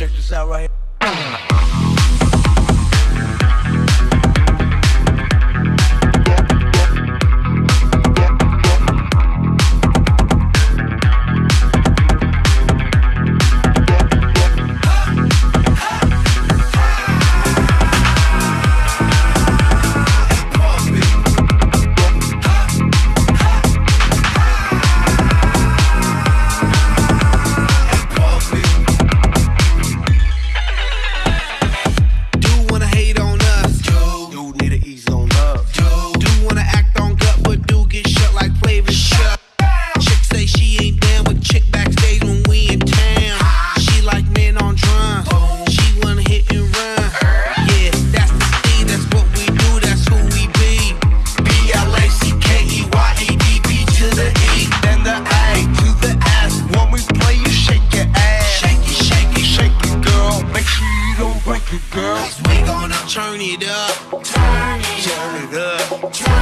Check this out right here. Turn it up. Turn it up. Turn it up.